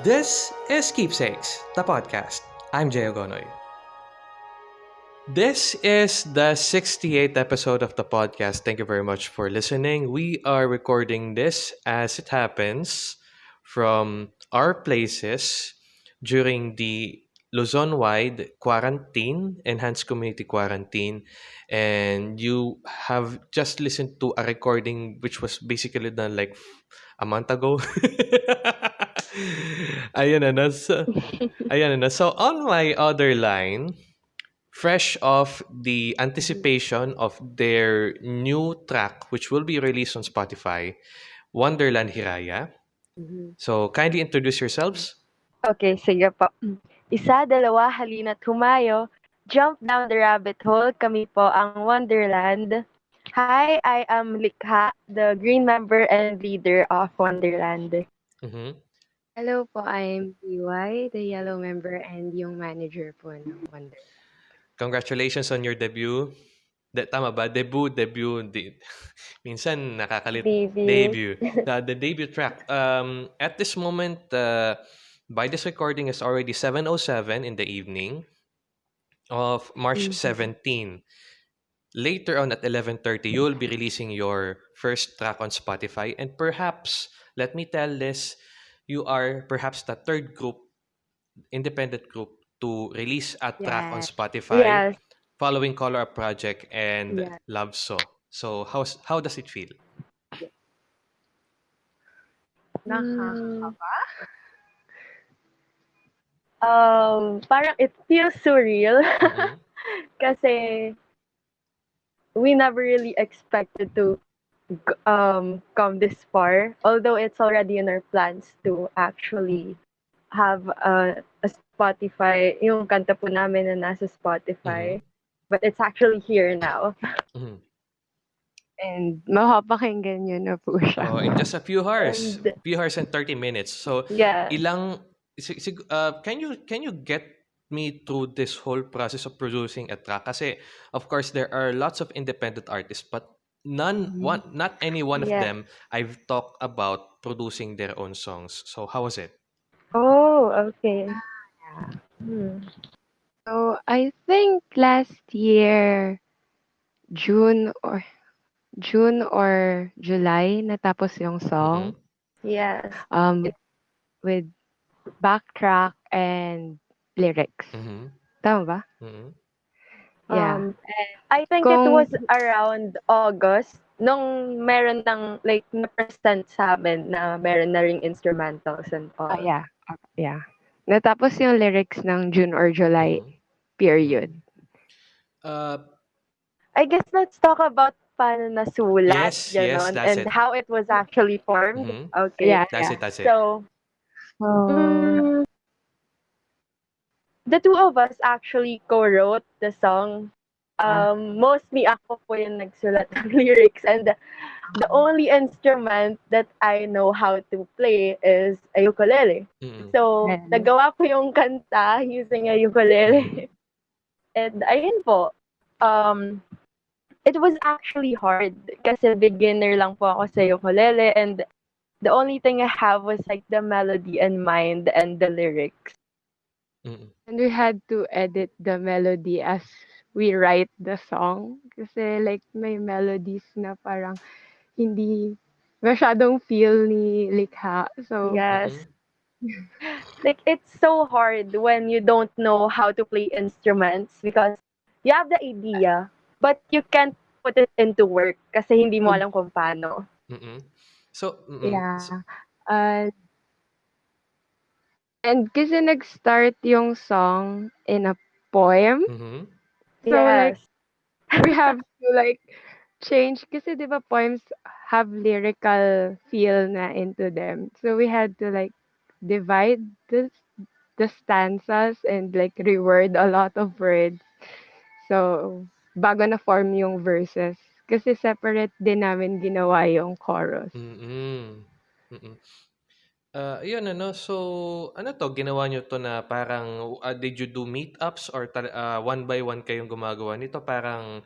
This is Keepsakes, the podcast. I'm Jay Ogonoy. This is the 68th episode of the podcast. Thank you very much for listening. We are recording this as it happens from our places during the Luzon-wide quarantine, enhanced community quarantine, and you have just listened to a recording which was basically done like a month ago. Ayun na, na. So, ayan na. So, on my other line, fresh off the anticipation of their new track, which will be released on Spotify, Wonderland Hiraya. Mhm. So, kindly introduce yourselves. Okay, sige po. Isa, dalawa, halina't humayo. Jump down the rabbit hole. Kami po ang Wonderland. Hi, I am Likha, the green member and leader of Wonderland. Mhm. Hello po, I'm PY, the yellow member and yung manager po ng Wonder. Congratulations on your debut. De, tama ba? Debut, debut. Di, minsan nakakalit. Debut. Debut. The, the debut track. Um, at this moment, uh, by this recording is already 7.07 in the evening of March Mhm. 17. Later on at 11.30, you will be releasing your first track on Spotify. And perhaps, let me tell this, you are perhaps the third group, independent group, to release a track on Spotify Yes. following Color Up Project and Yeah. Love So. So how's how does it feel? Nakakakaba. Um, parang it feels surreal Mhm. kasi we never really expected to g- um come this far although it's already in our plans to actually have a, a Spotify yung kanta po namin na nasa Spotify but it's actually here now Mhm. And mapapakinggan nyo na po siya. So in just a few hours, And- few hours and 30 minutes. So yeah ilang uh, can you can you get me through this whole process of producing a track kasi of course there are lots of independent artists but none Mhm. one not any one of Yeah. them I've talked about producing their own songs. So how was it? oh okay Hmm. So, I think last year, June or June or July, natapos yung song. yes Um, with backtrack and lyrics. Mhm. Tama ba? Mhm. Yeah. Um, I think it Kung- was around August nung meron ng like na-present sa amin na meron na ring instrumentals and all. Ah, yeah. Yeah. Natapos yung lyrics ng June or July Mhm. period. Uh, I guess let's talk about paano nasulat, Yes, yes, ganon, that's and it. how it was actually formed. Mhm. Okay. Yeah. that's it, that's it. So, So, mm, the two of us actually co-wrote the song. Ah. Um, mostly ako po yung nagsulat ng lyrics and the, the only instrument that I know how to play is a ukulele. Mhm. So, Galing. nagawa ko yung kanta using a ukulele. And ayun po, um, it was actually hard kasi beginner lang po ako sa ukulele and the only thing I have was like the melody in mind and the lyrics. Mhm. And we had to edit the melody as we write the song. Kasi like may melodies na parang hindi masyadong feel ni likha. So, Yes. Like it's so hard when you don't know how to play instruments because you have the idea but you can't put it into work kasi hindi mo alam kung paano. Mhm. So, mhm. yeah. So- Uh, and kasi nag-start yung song in a poem. Mhm. So, like, yes. we have to like change kasi 'di ba poems have lyrical feel na into them. So we had to like divide the the stanzas and like reword a lot of words. So bago na form yung verses kasi separate din namin ginawa yung chorus. Mm. Mm. Ah, yun ano, so ano 'to, ginawa niyo 'to na parang, ah, did you do meetups or tal ah, one by one kayong gumagawa nito? Parang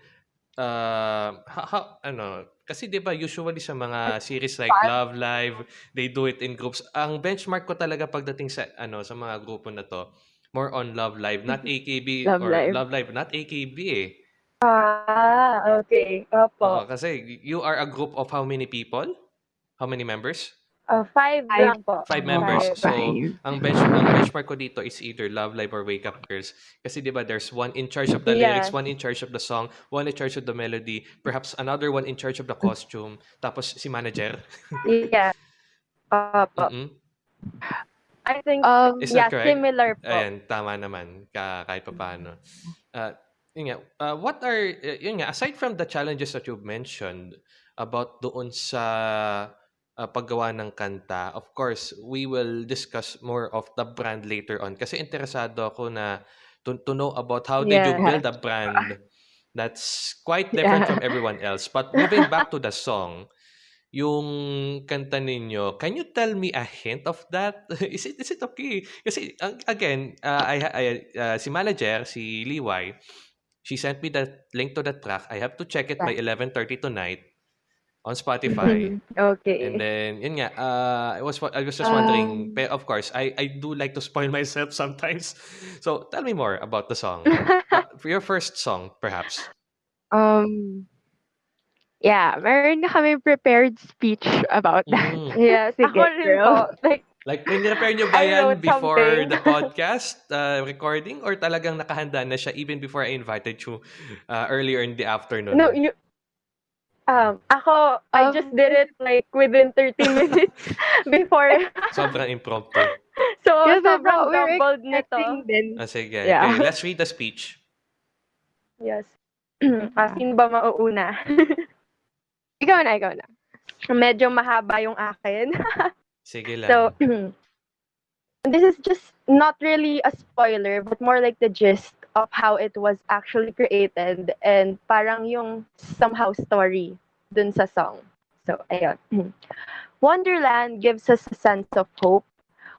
uh, ho- ho- ano, kasi 'di ba usually sa mga series like. Love Live, they do it in groups. Ang benchmark ko talaga pagdating sa ano sa mga grupo na to, more on Love Live, not AKB Love or Live. Love Live, not AKB eh. Ah, okay. Oo, Opo. kasi you are a group of how many people? How many members? Uh, five Five. lang po. Five members. Five. So, five. ang bench ang benchmark ko dito is either Love Live or Wake Up Girls. Kasi 'di ba there's one in charge of the lyrics, Yes. one in charge of the song, one in charge of the melody, perhaps another one in charge of the costume, tapos si manager. Yeah. Opo. Mm-mm. I think, Um, Is yeah, correct? similar po. Ayan, tama naman ka kahit papaano. Uh, yun nga, uh, what are uh, yun nga aside from the challenges that you've mentioned about doon sa uh, paggawa ng kanta, of course, we will discuss more of the brand later on kasi interesado ako na to, to know about how did you Yeah. build a brand that's quite different Yeah. from everyone else. But moving back to the song, yung kanta ninyo, can you tell me a hint of that? is it is it okay? Kasi again, uh, I, I uh, si manager, si Liwai, she sent me the link to the track. I have to check it by 11:30 tonight on Spotify. Okay. And then, yun nga, uh, I was I was just wondering, pe- of course, I I do like to spoil myself sometimes. So, tell me more about the song. Uh, for your first song, perhaps. Um, yeah, meron na kami prepared speech about that. Mm. Yes. Sige, Ako rin po. Like, Like, prepare nyo ba I yan wrote before something. the podcast uh, recording or talagang nakahanda na siya even before I invited you uh, earlier in the afternoon? no, you, um, ako, I Um, just did it like within 30 minutes before. Sobrang impromptu. So, Yeah, sobrang we were jumbled nito. din. Ah, sige. Yeah. Okay, let's read the speech. Yes. ah, sino ba mauuna? Ikaw na, ikaw na. Medyo mahaba yung akin. Sige lang. So, this is just not really a spoiler, but more like the gist of how it was actually created and parang yung somehow story dun sa song. So, ayun. Wonderland gives us a sense of hope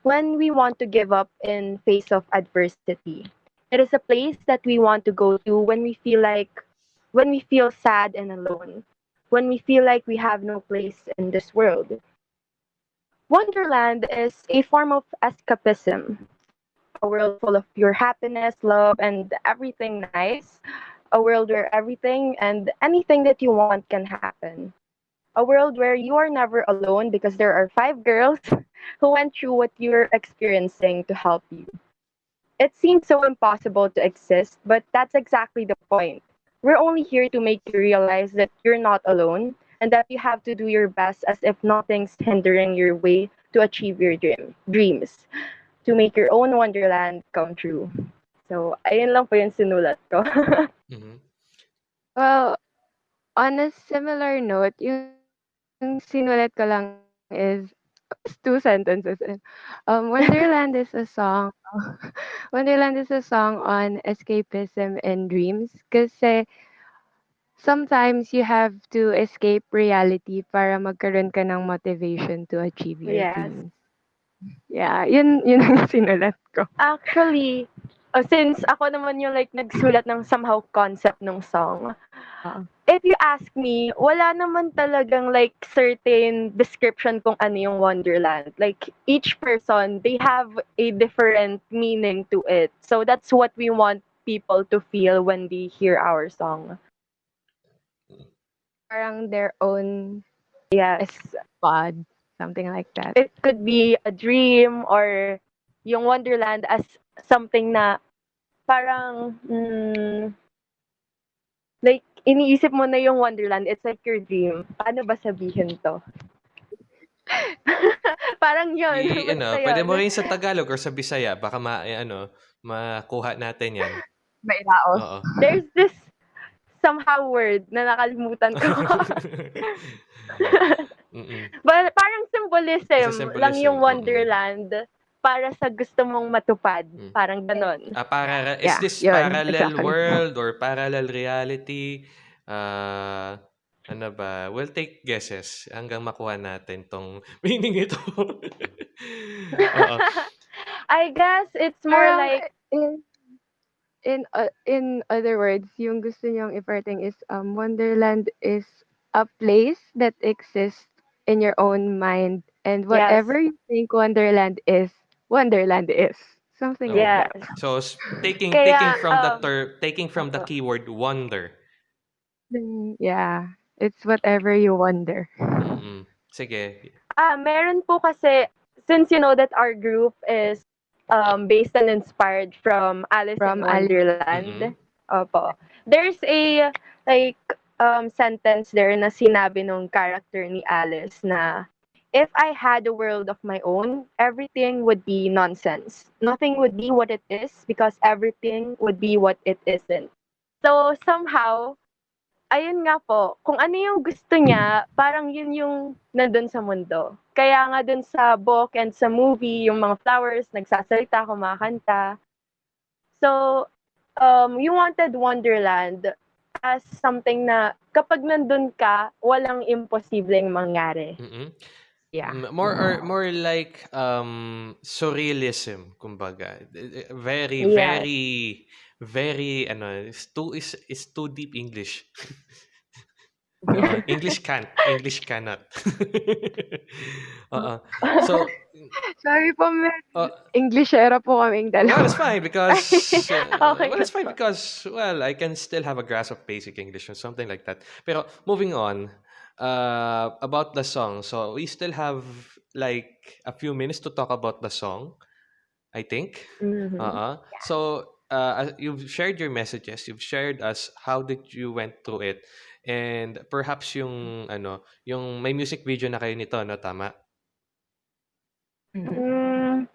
when we want to give up in face of adversity. It is a place that we want to go to when we feel like when we feel sad and alone, when we feel like we have no place in this world. Wonderland is a form of escapism, a world full of your happiness, love, and everything nice, a world where everything and anything that you want can happen, a world where you are never alone because there are five girls who went through what you're experiencing to help you. It seems so impossible to exist, but that's exactly the point. We're only here to make you realize that you're not alone and that you have to do your best as if nothing's hindering your way to achieve your dream dreams to make your own wonderland come true so ayun lang po yung sinulat ko Mhm. Well, on a similar note, yung, yung sinulat ko lang is is two sentences. Um, Wonderland is a song. Wonderland is a song on escapism and dreams. Kasi sometimes you have to escape reality para magkaroon ka ng motivation to achieve your Yes. dreams. Yeah, yun, yun ang sinulat ko. actually uh, since ako naman yung like nagsulat ng somehow concept ng song Oo. if you ask me wala naman talagang like certain description kung ano yung wonderland. Like each person they have a different meaning to it. So that's what we want people to feel when they hear our song. Parang their own yes. pod, something like that. it could be a dream or yung Wonderland as something na parang mm, like iniisip mo na yung Wonderland it's like your dream paano ba sabihin to parang yun I, ano, basta pwede yun. mo rin sa Tagalog or sa Bisaya, baka ma, eh, ano, makuha natin yan. Mailaos. Oo. there's this somehow word na nakalimutan ko. But parang symbolism, symbolism, lang yung. Wonderland para sa gusto mong matupad Mm. parang ganon Ah, para, is Yeah, this yun, parallel exactly. world or parallel reality? Ah, ano ba? We'll take guesses hanggang makuha natin tong meaning ito. I guess it's more Parang, like in, in uh, in other words, yung gusto niyong iparting is um Wonderland is a place that exists in your own mind and Yes. whatever you think Wonderland is, Wonderland is. Something like Yes. that. So s- taking Kaya, taking from the um, ter- taking from the opo. keyword wonder. Then, yeah, it's whatever you wonder. Mm-mm. Sige. Ah, meron po kasi, since you know that our group is um, based and inspired from Alice From in Alice. Wonderland. Mhm. Opo. There's a, like, um, sentence there na sinabi nung character ni Alice na, if I had a world of my own, everything would be nonsense. Nothing would be what it is because everything would be what it isn't. So, somehow, ayun nga po, kung ano yung gusto niya, parang yun yung nandun sa mundo. Kaya nga dun sa book and sa movie, yung mga flowers, nagsasalita, kumakanta. So, um, you wanted Wonderland as something na kapag nandun ka, walang imposibleng mangyari. Mm-mm. Yeah. More or more like um surrealism, kumbaga. Eh, eh, Very Yes. very very ano, is too is is too deep English. Oo, English can't, English cannot. Oo. So, Sorry po, may uh, English era po kaming well, dalawa. it's fine because uh, Okay, well, it's fine because well, I can still have a grasp of basic English or something like that. Pero moving on, uh, about the song. So we still have like a few minutes to talk about the song. I think. Mhm. Uh-uh. So uh, you've shared your messages. You've shared us how did you went through it, and perhaps yung ano, yung may music video na kayo nito, no? Tama. Mm,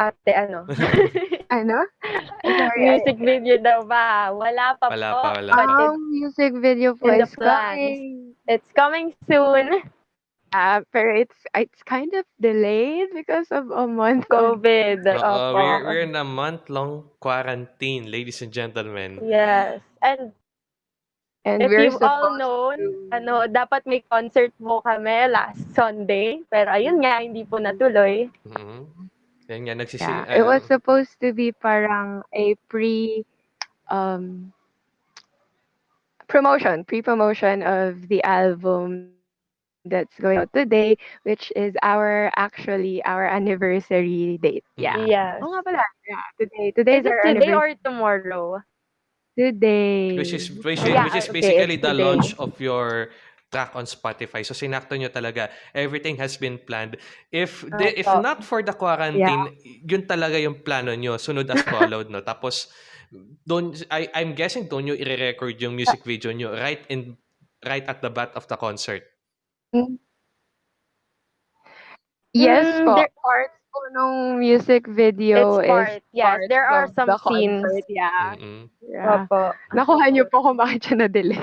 ate, ano? Ano? Sorry, I- Music video daw ba? Wala pa Wala po. pa, wala pa. Ang music video po is coming. it's coming soon. Uh, pero it's it's kind of delayed because of a month COVID. Oo, Opo. we're, we're in a month-long quarantine, ladies and gentlemen. Yes. And and if we're you've all supposed known, to- ano, dapat may concert po kami last Sunday. Pero ayun nga, hindi po natuloy. Mhm. Yan nga, nagsisi... Yeah, it was supposed to be parang a pre um promotion, pre-promotion of the album that's going out today, which is our actually our anniversary date. Yeah. Yes. Oh, nga pala. Yeah, today. Today's Is it our today anniversary. or tomorrow? Today. which is which, Yeah, which is okay, basically the today. launch of your track on Spotify. So sinakto nyo talaga. Everything has been planned. If the, if not for the quarantine, yun talaga yung plano nyo. Sunod as followed, no? Tapos, doon, I, I'm guessing doon nyo i-record yung music video nyo right in right at the bat of the concert. Yes Mm, po. there- Parts po nung music video It's is part. Yes, parts there are of some the scenes. concert. Yeah. Mm-mm. yeah. Opo. Nakuha niyo po kung bakit siya na-delay.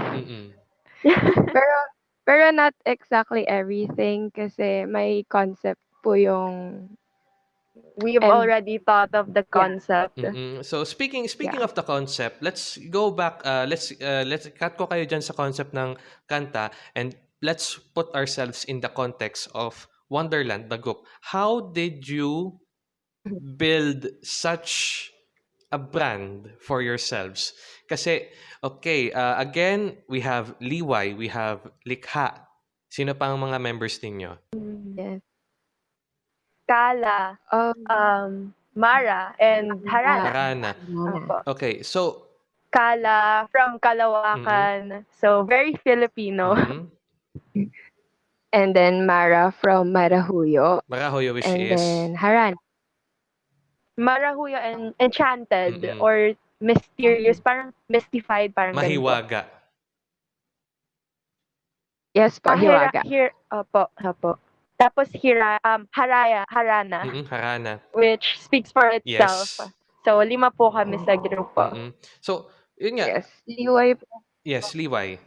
Pero pero not exactly everything kasi may concept po yung We've And- already thought of the concept. Mm-mm. So speaking speaking of the concept, let's go back uh, let's uh, let's cut ko kayo diyan sa concept ng kanta and let's put ourselves in the context of Wonderland the group. How did you build such a brand for yourselves? Kasi okay, uh, again, we have Liway, we have Likha. Sino pa ang mga members ninyo? yes. Kala, Um, um, Mara, and Harana. Harana. Okay, so Kala from Kalawakan. So, very Filipino. mhm. and then Mara from Marahuyo Marahoyo which and is then Haran. Marahuyo and Enchanted Mm-mm. or mysterious, parang mystified, parang ganun po. mahiwaga. Yes po, Ah, hira, Hiwaga. hir, opo, opo. Tapos hira, um, Haraya, Harana, Mm-mm, Harana. which speaks for itself. Yes. So, lima po kami sa grupo. Mm-mm. So, yun nga. Yes. Liway po. Yes, Liway.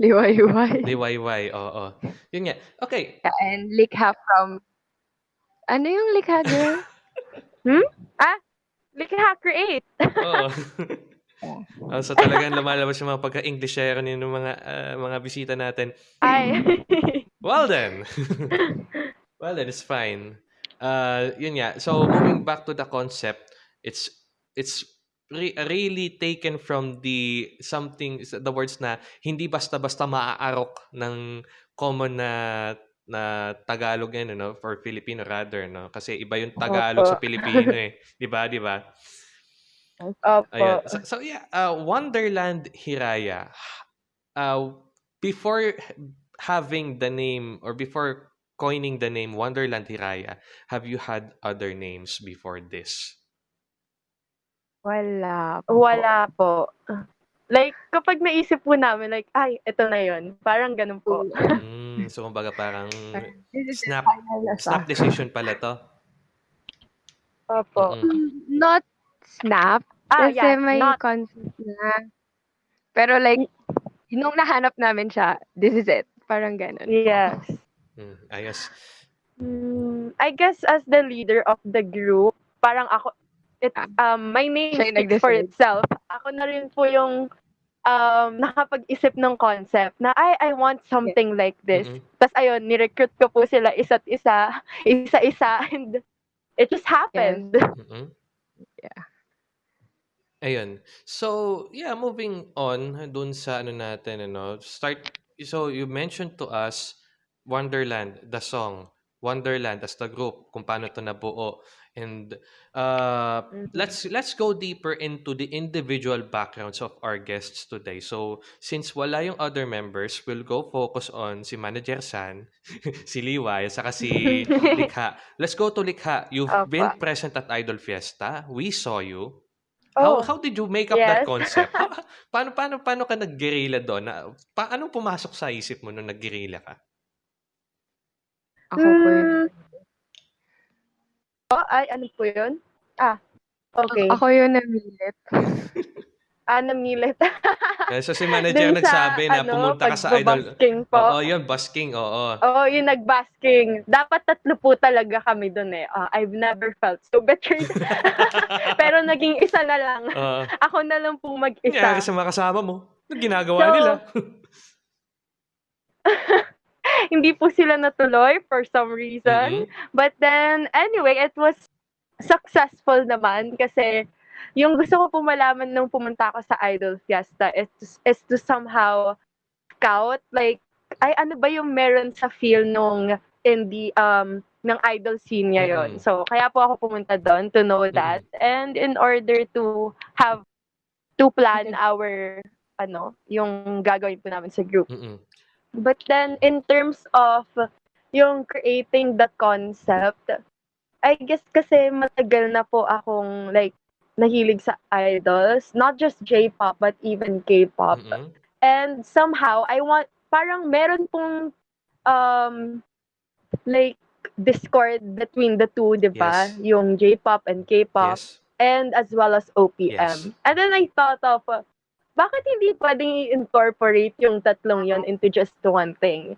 Liway, Liway. Liwayway, oo. Yun nga. Okay. Yeah, and Likha from... Ano yung Likha, girl? Likha Create! Oo. Oh, so talagang lumalabas yung mga pagka-Englishero ng mga ah, mga bisita natin. Ay. Well then. well then, it's fine. Uh, yun nga. So, moving back to the concept, it's it's re- really taken from the something the words na hindi basta-basta maaarok ng common na na Tagalog yan no for Filipino rather no kasi iba yung Tagalog Opo. sa Filipino eh 'di ba 'di ba Opo. Ayan. So, so yeah, uh, Wonderland Hiraya. Uh, before having the name or before coining the name Wonderland Hiraya, have you had other names before this? Wala po. Wala po. Like, kapag naisip po namin, like, ay, ito na yun. Parang ganun po. Mm, so kumbaga parang This is the snap final na snap decision pala to. Opo. Mm-mm. Not snap. Ah, kasi yeah, may not, concept na. Pero like, nung nahanap namin siya, this is it. Parang ganun. yes. Mm, ayos. Mm, I guess as the leader of the group, parang ako, it, Ah. um, my name speaks for itself. Ako na rin po yung um, nakapag-isip ng concept na, ay, I want something like this. Mm-mm. Tapos ayun, ni-recruit ko po sila isa't isa, isa-isa, and it just happened. Mm-mm. Yeah. Ayun. So, yeah, moving on dun sa ano natin, ano, start, so you mentioned to us Wonderland, the song, Wonderland as the group, kung paano to nabuo. And uh, Mhm. let's let's go deeper into the individual backgrounds of our guests today. So, since wala yung other members, we'll go focus on si Manager San, si Liway, saka si Likha. Let's go to Likha. You've Opo. been present at Idol Fiesta. We saw you. How Oh, how did you make up that yes. concept? How- paano paano paano ka nag-guerrilla doon? Na, pa, anong pumasok sa isip mo nung nag-guerrilla ka? Ako po. Mm, oh, ay, ano po yun? Ah, okay. Ako yun namilit. Ah, namilit. Eh, So si manager Dun sa, nagsabi na ano, pumunta ka sa idol. pagbabasking po. Oo, yun, busking, oo. Oo, yung nagbasking. Dapat tatlo po talaga kami dun eh. Ah, I've never felt so betrayed. Pero naging isa na lang. Oo. Ako na lang po mag-isa. sa mga kasama mo. Ginagawa So, nila? Hindi po sila natuloy for some reason. Mhm. But then, anyway, it was successful naman kasi yung gusto ko po malaman nung pumunta ako sa Idol Fiesta is, is to somehow scout, like, ay ano ba yung meron sa feel nung indie um ng idol scene niya yon. Mm-mm. So, kaya po ako pumunta doon to know that. And in order to have, to plan our, ano, yung gagawin po namin sa group. Mm-mm. But then, in terms of yung creating the concept, I guess kasi matagal na po akong like nahilig sa idols, not just J-pop but even K-pop. Mm-mm. And somehow I want parang meron pong um like discord between the two, 'di ba? Yes. Yung J-pop and K-pop Yes. and as well as OPM. Yes. And then I thought of, uh, bakit hindi pwedeng i-incorporate yung tatlong yon into just one thing?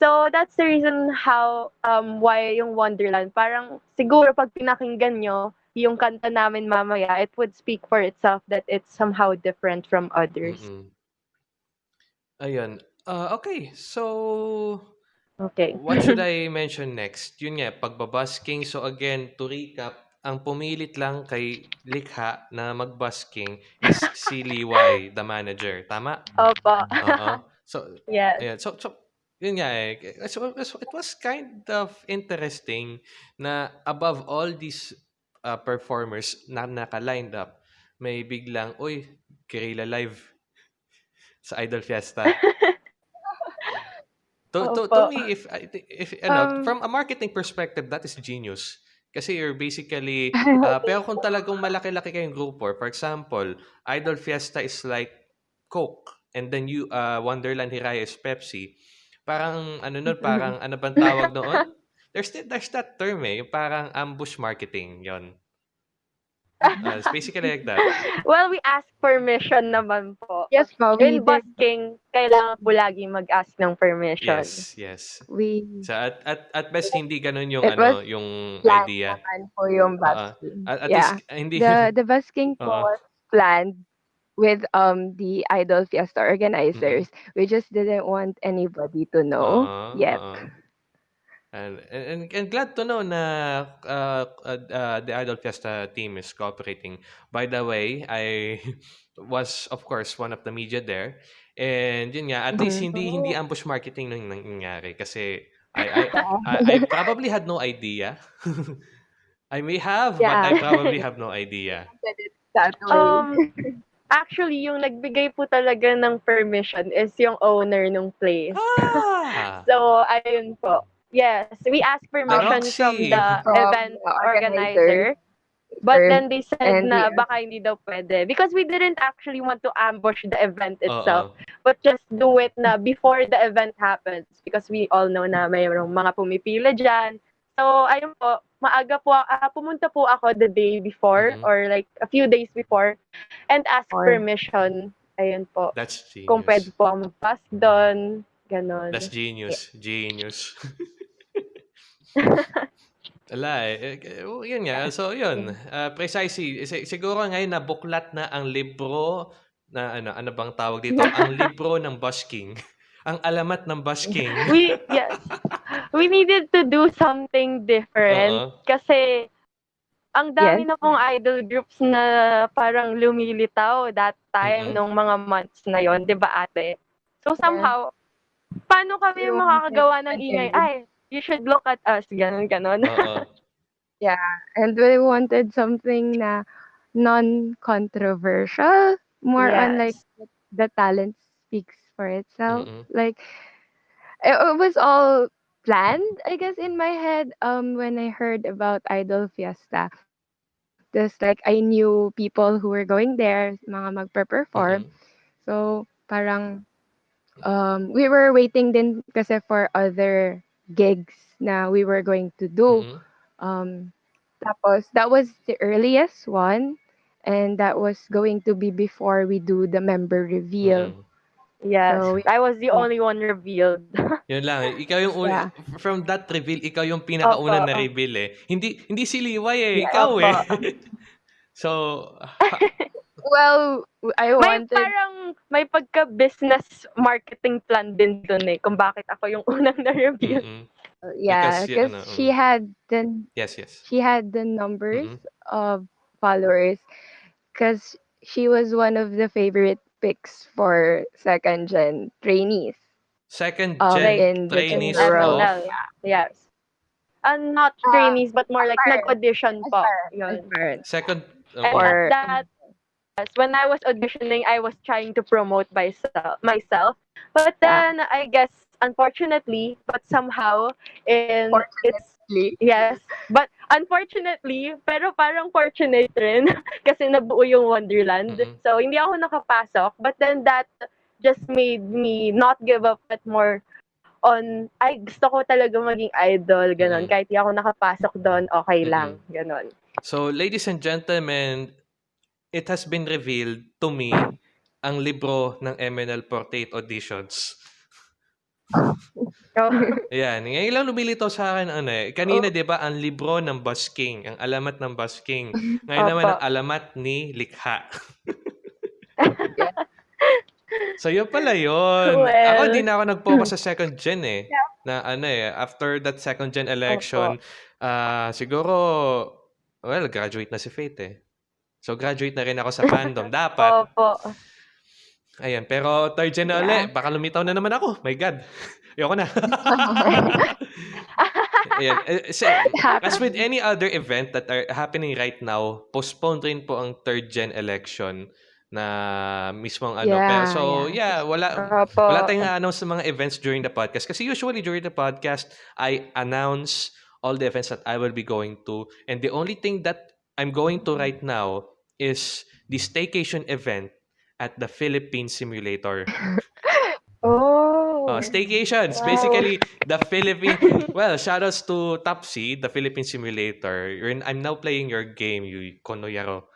So that's the reason how, um, why yung Wonderland, parang siguro pag pinakinggan nyo yung kanta namin mamaya, it would speak for itself that it's somehow different from others. Mm-mm. Ayun. Uh, okay, so Okay. What should I mention next? Yun nga, pagbabasking. So again, to recap, ang pumilit lang kay Likha na magbasking is si Liway, the manager. Tama? Opo. Oo. So, yes. ayan. So, so yun nga eh. So, so it was kind of interesting na above all these uh, performers na naka-lined up, may biglang, uy, Guerrilla Live sa Idol Fiesta. To, to, to me, if, I thi- if ano, Um, from a marketing perspective, that is genius. Kasi you're basically, uh, pero kung talagang malaki-laki kayong grupo, for example, Idol Fiesta is like Coke, and then you, uh, Wonderland Hiraya is Pepsi. Parang, ano nun, parang, ano bang tawag noon? There's, there's that term eh, parang ambush marketing, yon. Uh, it's basically like that. Well, we ask permission naman po. yes po, we In did. busking, kailangan po lagi mag-ask ng permission. Yes, yes. We So at, at, at best, hindi ganun yung, ano, yung idea. naman po yung busking. At, at yeah. least, uh, hindi, The the busking po Oo. was planned with um the Idol Fiesta organizers. We just didn't want anybody to know Oo, yet. oo. And, and, and glad to know na uh, uh, uh, the Idol Fiesta team is cooperating. By the way, I was, of course, one of the media there. And yun nga, at least Mhm. hindi hindi ambush marketing nang nangyari kasi I I, I, I probably had no idea. I may have, but I Yeah. probably have no idea. Um, actually, yung nagbigay po talaga ng permission is yung owner ng place. Ah! So, ayun po. Yes, we asked permission Roxy. from the From event the organizer. organizer. But then they said and na baka hindi daw pwede. Because we didn't actually want to ambush the event itself. Oo. But just do it na before the event happens. Because we all know na mayroong mga pumipila dyan. So, ayun po, maaga po, ah, pumunta po ako the day before Mhm. or like a few days before and ask Or- permission. Ayun po. That's genius. Kung pwede po ako mag-pass doon. Ganon. That's genius. Genius. Wala eh. Eh, oh, Yun nga. So, yun. Uh, precisely. Si- siguro ngayon nabuklat na ang libro na ano, ano bang tawag dito? ang libro ng busking. ang alamat ng busking. we yes we needed to do something different Oo. kasi ang dami Yes. na pong idol groups na parang lumilitaw that time Mhm. nung mga months na yon 'di ba ate so somehow paano kami Yung makakagawa ng ingay ay you should look at us ganun ganon Oo. And we wanted something na non-controversial, more on like Yes. the talent speaks for itself. Mm-mm. Like it, it was all planned, I guess, in my head. Um, when I heard about Idol Fiesta, just like I knew people who were going there, mga magpe-perform. Mm-mm. So parang um, we were waiting din kasi for other gigs na we were going to do. Mm-mm. Um, tapos, that was the earliest one. And that was going to be before we do the member reveal. Mm-mm. yes So, we- i was the only one revealed Yun lang. Ikaw yung uni- Yeah. from that reveal, ikaw yung pinakauna Opo. na reveal eh. Hindi hindi si Liway eh, Yeah, ikaw opo. eh. so, Well, I may wanted parang may pagka-business marketing plan din dun eh kung bakit ako yung unang na-reveal mm-mm. yeah, because y- because ano, she had the yes, yes. she had the numbers Mhm. of followers because she was one of the favorite picks for second gen trainees. Second Um, gen in trainees general. of SNL, yes. And not Ah, trainees, but more like nag-audition po. Aspirant. Yun. Aspirant. second And okay. Or- at that, yes, when I was auditioning, I was trying to promote myself, myself. But then, I guess, unfortunately, but somehow, in it's Yes. But unfortunately, pero parang fortunate rin kasi nabuo yung Wonderland. Mhm. So, hindi ako nakapasok. But then that just made me not give up at more on, ay, gusto ko talaga maging idol, ganon. Mhm. Kahit di ako nakapasok doon, okay lang, ganon. So, ladies and gentlemen, it has been revealed to me ang libro ng MNL Portrait Auditions. So, Ayan, ngayon lang lumilitaw sa akin ano eh. Kanina Oh. 'di ba ang libro ng Busking, ang alamat ng Busking. Ngayon Opo. naman ang alamat ni Likha. so yun pala yun. Well. Ako di na ako nag-focus sa second gen eh. Na ano eh, after that second gen election, ah siguro, well, graduate na si Faith eh. So graduate na rin ako sa fandom. Dapat. opo. Ayan, pero third gen na ulit. Baka lumitaw na naman ako. My God. Ayoko na. Ayan. eh, so, as with any other event that are happening right now, postponed rin po ang third gen election na mismong ano. Yeah, pero so, yeah, wala, Opo. wala tayong announce sa mga events during the podcast. Kasi usually during the podcast, I announce all the events that I will be going to. And the only thing that I'm going to right now is the staycation event at the Philippine Simulator. Oh. Uh, staycations, Wow. basically the Philippine. Well, shoutouts to Topsy, the Philippine Simulator. You're in, I'm now playing your game, you konoyaro.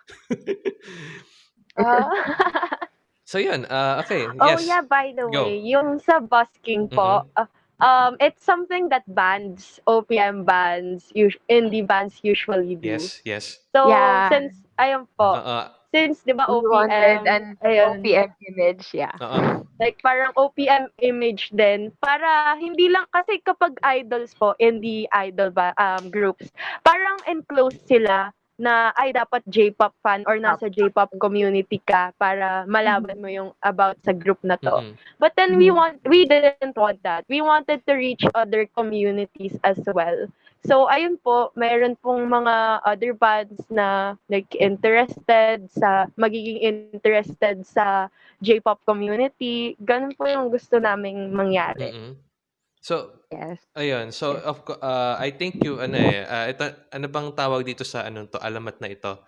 Ah. So yun, uh, okay. Oh yes. yeah, by the Go. way, yung sa busking po, uh, um, it's something that bands, OPM bands, us- indie bands usually do. Yes, yes. So Yeah. since ayun po, Uh, uh, since 'di ba OPM, an ayun, OPM image, yeah. Oo. like parang OPM image din para hindi lang kasi kapag idols po in the idol ba um groups, parang enclosed sila na ay dapat J-pop fan or nasa J-pop community ka para malaman mo yung about sa group na to. Mm-mm. But then we Mhm. want we didn't want that. We wanted to reach other communities as well. So ayun po, mayroon pong mga other bands na like interested sa magiging interested sa J-pop community. Ganun po yung gusto naming mangyari. Mm-mm. So, Yes. ayun. So, of co- uh, I think you, ano eh, uh, ito, ano bang tawag dito sa, ano to, alamat na ito?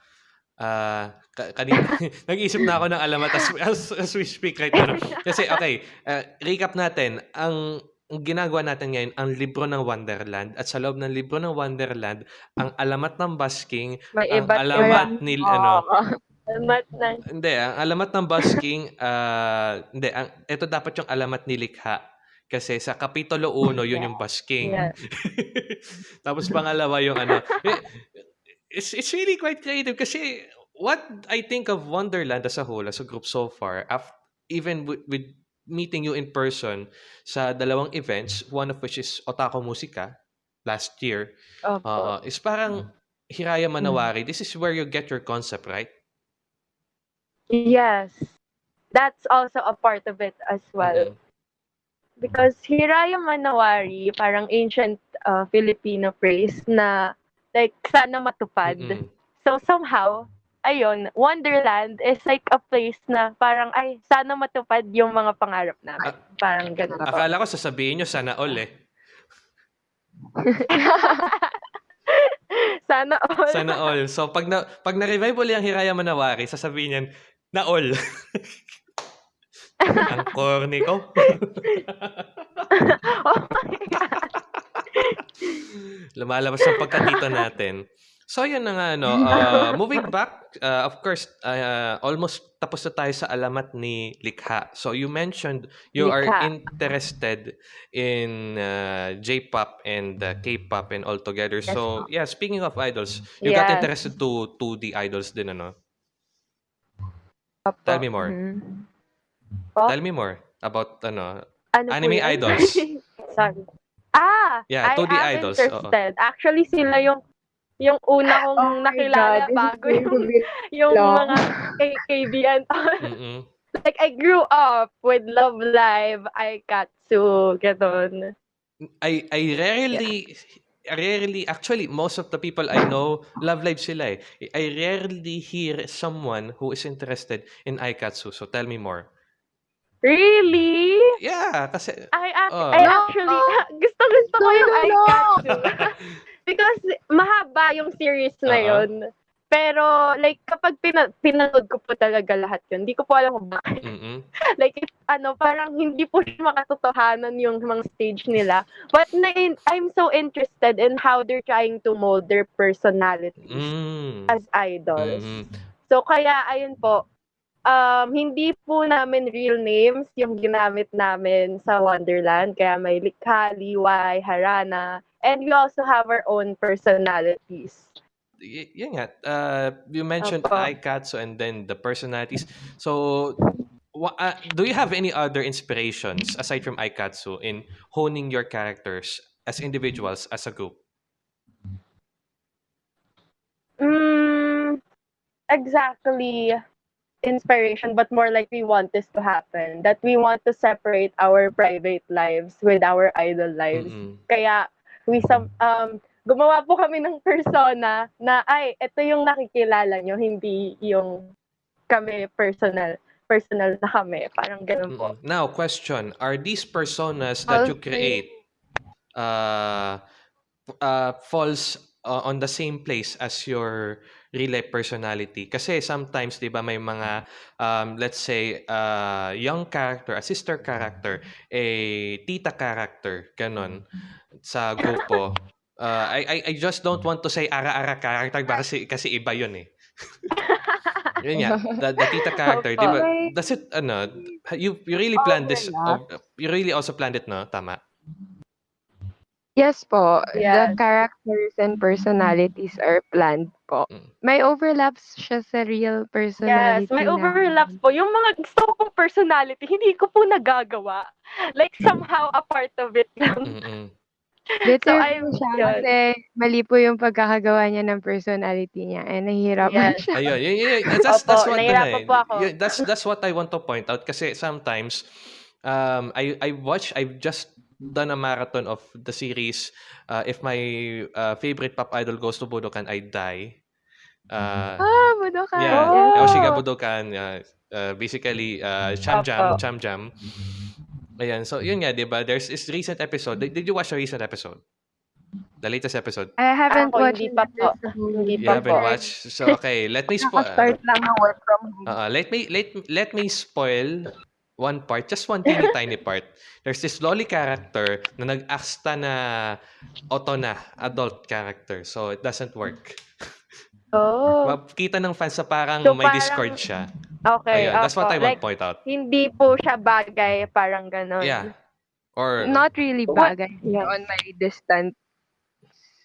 Ah, ka- kanina, nag-iisip na ako ng alamat as, as, as we speak right now. Kasi, okay, uh, recap natin. Ang, ang ginagawa natin ngayon, ang libro ng Wonderland. At sa loob ng libro ng Wonderland, ang alamat ng busking, May ang iba't alamat ni, ano, alamat ng Hindi, ang alamat ng busking, ah, hindi, ang, ito dapat yung alamat ni Likha. Kasi sa Kapitulo 1, yun yung busking. Yeah. Tapos pangalawa yung ano. eh, It's, it's really quite creative kasi what I think of Wonderland as a whole, as a group so far, af- even with, with meeting you in person sa dalawang events, one of which is Otaku Musika last year, Opo. uh, is parang Hiraya Manawari. This is where you get your concept, right? Yes. That's also a part of it as well. Mhm. Because Hiraya Manawari, parang ancient uh, Filipino phrase na like sana matupad. Mm-mm. So somehow, ayun, Wonderland is like a place na parang ay sana matupad yung mga pangarap namin. Ah, parang ganun. Akala ko sasabihin nyo sana all eh. sana all. Sana all. So pag na pag na-revive uli ang Hiraya Manawari, sasabihin niyan na all. ang corny ko. oh my God. Lumalabas ang pagkatito natin. So yun na nga ano, uh, moving back, uh, of course, uh, almost tapos na tayo sa alamat ni Likha. So you mentioned you are Likha. interested in uh, J-pop and uh, K-pop and all together. So yeah, speaking of idols, you got Yes. interested to to the idols din ano? Tell me more. Mhm. Po? Tell me more about ano. Ano po Anime yun? idols. Sorry. Ah, Yeah, I 2D am idols, oo. interested. Actually, sila yung yung una kong Oh nakilala bago yung, yung mga K- KBN. Mm-mm. like, I grew up with Love Live, Aikatsu, ganon. I I rarely rarely actually most of the people I know love live sila eh. I rarely hear someone who is interested in Aikatsu. So tell me more. Really? Yeah, kasi I, ac- Oh. I actually, gusto gusto ko yung no, no. Aikatsu. Because mahaba yung series na Oo. yun. Pero, like, kapag pina- pinanood ko po talaga lahat yun, hindi ko po alam kung bakit. mm like it, ano parang hindi po siya makatotohanan yung mga stage nila but na I'm so interested in how they're trying to mold their personalities Mm. as idols Mhm. so kaya ayun po um hindi po namin real names yung ginamit namin sa Wonderland kaya may Likha, Liwai, Harana and we also have our own personalities Y- yun nga. Uh, you mentioned Opo. Aikatsu and then the personalities. So, uh, do you have any other inspirations aside from Aikatsu in honing your characters as individuals, as a group? Mm, exactly inspiration, but more like we want this to happen. That we want to separate our private lives with our idol lives. Mm-mm. Kaya we some um gumawa po kami ng persona na ay ito yung nakikilala nyo, hindi yung kami personal personal na kami. Parang ganun po. Now, question: Are these personas that you Okay. create uh, uh, falls uh, on the same place as your real life personality? Kasi sometimes, di ba, may mga, um, let's say, uh, young character, a sister character, a tita character, ganon, sa grupo. Uh, I, I, I just don't want to say ara-ara character kasi, kasi iba yun eh. Yun nga, the, the tita character, di ba? Does it, ano, you, you really planned this, Overlap. of- you really also planned it, no? Tama? Yes po, Yes. the characters and personalities are planned po. Mm. May overlaps siya sa real Yes, personality may na- overlaps po. Yung mga gusto kong personality, hindi ko po nagagawa. Like, somehow, a part of it lang. Bitter So, po I'm- siya yun. kasi mali po yung pagkakagawa niya ng personality niya. Eh, nahihirapan Yes. siya. Ayun, yun, yun, yun. That's, Opo, that's what nahirapan eh. po ako. Yun, that's that's what I want to point out kasi sometimes um I I watch I've just done a marathon of the series uh, if my uh, favorite pop idol goes to Budokan I die. Uh, Ah, Budokan. yeah, Oh. Yoshiga Budokan uh, uh, basically uh, Cham Jam, Opo. Cham Jam. Ayan, so yun nga, 'di ba? There's this recent episode. Did, did you watch the recent episode? The latest episode? I haven't Ako, watched hindi pa po. Hindi You pa haven't po. watched. So okay, let me spoil. Nakaka-start lang ng work from home. Uh, let me let let me spoil one part, just one teeny tiny part. There's this lolly character na nag-axta na auto na adult character. So it doesn't work. Oh, Makita ng fans na parang So, may parang- Discord siya. okay. Ayun, that's what I want Like, to point out. hindi po siya bagay, parang ganon. Yeah. Or Not really What- bagay. Yeah. On my distance,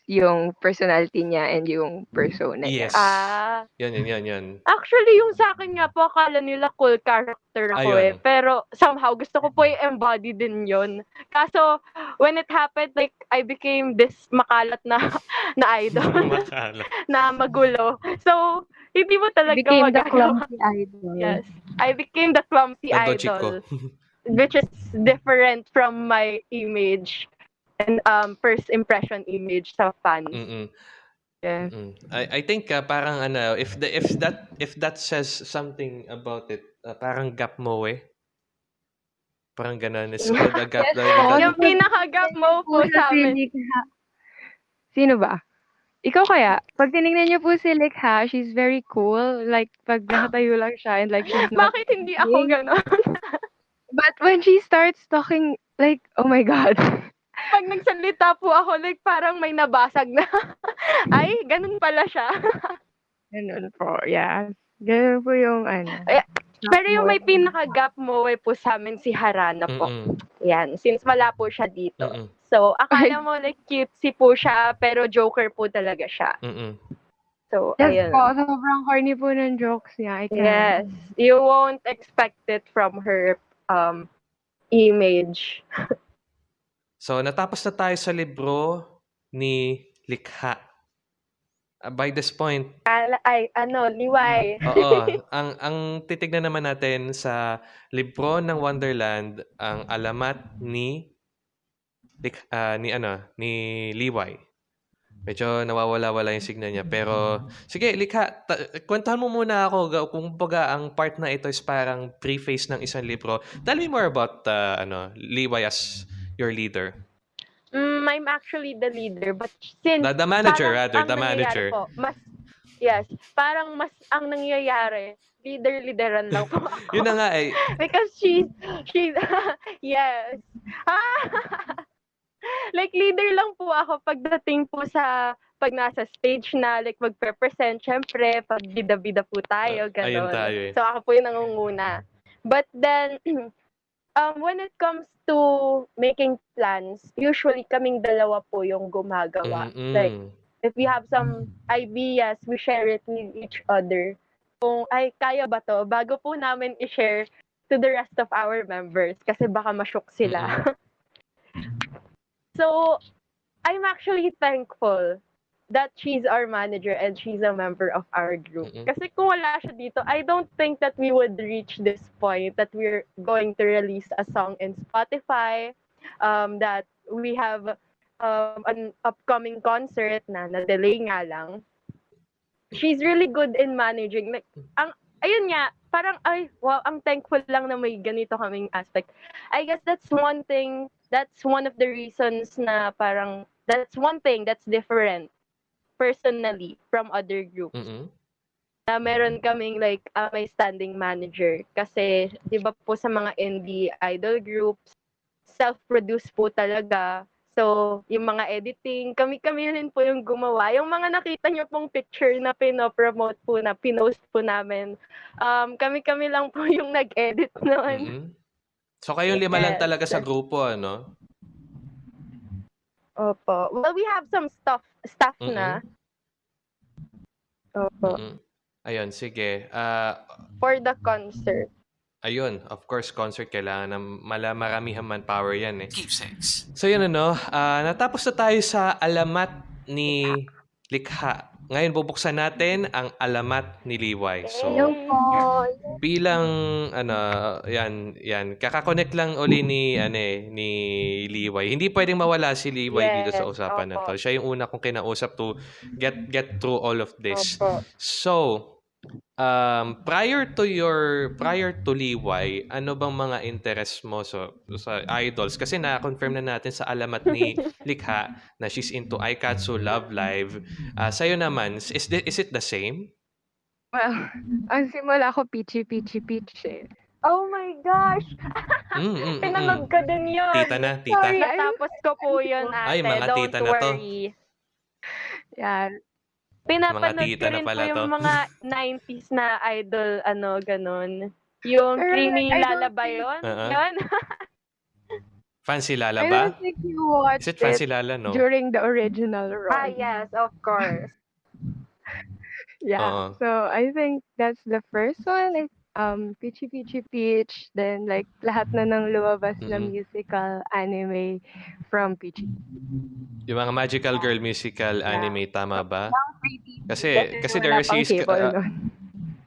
yung personality niya and yung persona niya. yes. Ah, Yun, yun, yun, yun. actually, yung sa akin nga po, akala nila cool character ako Ayun. eh. Pero somehow, gusto ko po i-embody din yon Kaso, when it happened, like, I became this makalat na, na idol, Makala. na magulo. So, hindi mo talaga Became the magagawa. clumsy idol. Yes. I became the clumsy Todo idol. which is different from my image um first impression image sa fans. Mm-mm. Yes. Mm. I I think uh, parang ano if the if that if that says something about it uh, parang gap mo eh. Parang ganun. It's called a gap. Yes, the- oo. Yung pinaka-gap mo po sa amin. Sino ba? Ikaw kaya? Pag tinignan niyo po si Likha, she's very cool. Like, pag nakatayo lang siya and like she's not... Bakit hindi ako gano'n? But when she starts talking, like, oh my God. Pag nagsalita po ako, like parang may nabasag na. Ay, ganun pala siya. Ganun po, yeah. Ganun po yung ano. Ay, Pero yung may pinaka-gap mo eh po sa amin si Harana po. Mm-mm. Yan, since wala po siya dito. Mm-mm. So, akala mo like cutesy po siya, pero joker po talaga siya. Mm-mm. So, Yes ayun. po, sobrang corny po ng jokes niya. I can't. Yes. You won't expect it from her um image. So natapos na tayo sa libro ni Likha. Uh, by this point, Ala, ay, ano, liway. oo, ang ang titignan naman natin sa libro ng Wonderland ang alamat ni ah, ni ano, ni Liway. Medyo nawawala-wala yung signal niya. Pero, sige, Likha, kwentahan mo muna ako kung baga ang part na ito is parang preface ng isang libro. Tell me more about uh, ano, Liway as your leader. Mm, I'm actually the leader, but since The, the manager, parang rather, the manager. Po, mas, yes, parang mas ang nangyayari, leader-leaderan lang po ako. Yun na nga eh. Because she, she, yes. like, leader lang po ako pagdating po sa, pag nasa stage na, like, magpe-present, syempre, pag bida-bida po tayo, Ah, ayun gano'n. tayo eh. So, ako po yung nangunguna. But then, um, when it comes to making plans, usually kaming dalawa po yung gumagawa. Like, Mm-mm. if we have some ideas, we share it with each other. Kung, ay, kaya ba to? Bago po namin i-share to the rest of our members kasi baka ma-shock sila. so, I'm actually thankful that she's our manager and she's a member of our group. Mm-mm. Kasi kung wala siya dito, I don't think that we would reach this point that we're going to release a song in Spotify, um, that we have um, an upcoming concert na na-delay nga lang. She's really good in managing. Like, ang, ayun nga, parang, ay, wow, ang thankful lang na may ganito kaming aspect. I guess that's one thing, that's one of the reasons na parang, that's one thing that's different personally from other groups Mm-mm. na meron kaming like uh, may standing manager kasi 'di ba po sa mga indie idol groups self-produced po talaga so yung mga editing kami-kami rin po yung gumawa yung mga nakita niyo pong picture na pino-promote po na pinost po namin um kami-kami lang po yung nag-edit noon Mm-mm. So kayong lima lang talaga sa grupo, ano? Opo well we have some stuff staff na Opo. Mm-mm. Ayun, sige. Ah, For the concert. ayun, of course, concert kailangan ng mala maramihan manpower yan eh. So yun ano, ah, natapos na tayo sa alamat ni Likha. Ngayon bubuksan natin ang alamat ni Liway. So bilang ano, yan, yan, kakakonect lang uli ni ano eh, ni Liway. Hindi pwedeng mawala si Liway dito sa Yes, usapan na to. opo. Siya yung una kong kinausap to get get through all of this. Opo. So, um, prior to your prior to Liway, ano bang mga interest mo so, sa idols? Kasi na-confirm na natin sa alamat ni Likha na she's into Aikatsu, Love Live. Uh, sa'yo naman, is, thi- is it the same? Well, ang simula ko Peachy Peachy Peach eh. Oh my gosh! Mm, mm, mm, mm. Pinanood ko din yun. Tita na, tita. Sorry, natapos ko po yun, Ay, ate. mga Don't tita na to. worry. Yan. Pinapanood Mga tita ko na rin pala po yung to. mga 90s na idol, ano, ganun. Yung Pero, creamy I don't lalaba think- yun. Uh-uh. Yun. Fancy Lala I ba? don't think you watched Is it Fancy Lala, no? during the original run. ah, yes, of course. Yeah. Oo. So I think that's the first one. Like, um, Peachy Peachy Peach. Then like lahat na ng lumabas na Mm-mm. musical anime from Peachy. Yung mga Magical Girl musical Yeah. anime, tama ba? Kasi, Kasi there are series... cable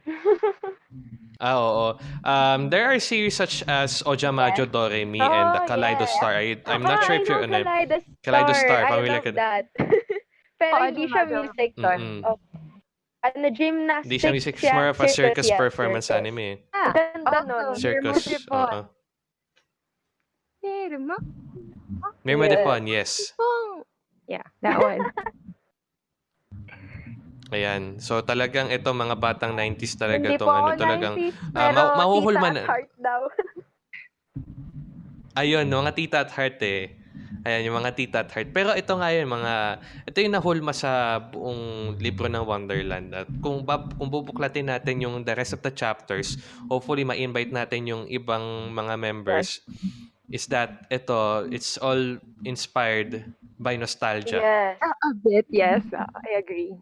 ah, oo. Um, there are series such as Ojamajo Doremi and the Oh, Kaleido yeah. Star. I, I'm not Ah, sure if you're know ano. Kaleidostar. Kaleidostar, I familiar love ka- that. Pero hindi siya music to. Mm-mm. Oh. Ano, gymnastics Hindi siya music, it's siya, more of a circus yeah, performance circus. anime. eh. Ah, Ganda also, nun. Circus. Mermodipon. oo. Merma? Mermadipon, yes. Oh. Yeah, that one. Ayan. So talagang ito mga batang 90s talaga Hindi itong po ano talagang 90s, ah, pero ma- mahuhulman tita na- at heart daw. Ayun, mga tita at heart eh. Ayan, yung mga tita at heart. Pero ito nga yun, mga, ito yung nahulma sa buong libro ng Wonderland. At kung, bab, kung bubuklatin natin yung the rest of the chapters, hopefully ma-invite natin yung ibang mga members, is that ito, it's all inspired by nostalgia. Yes. A bit, yes. uh, I agree.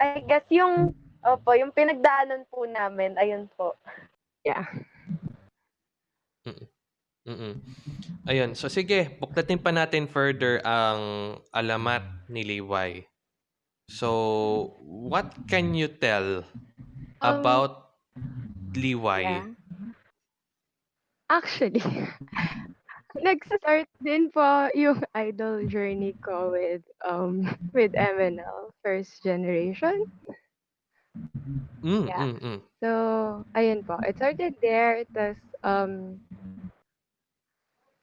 I guess yung, opo, yung pinagdaanan po namin, ayun po. Yeah. Mm-mm. Ayun, so sige, buklatin pa natin further ang alamat ni Liway. So, what can you tell Um, about Liway? Yeah. Actually, nag-start din po yung idol journey ko with um with MNL first generation. Mm, Yeah. mm, mm. So, ayun po. It started there. Was, um,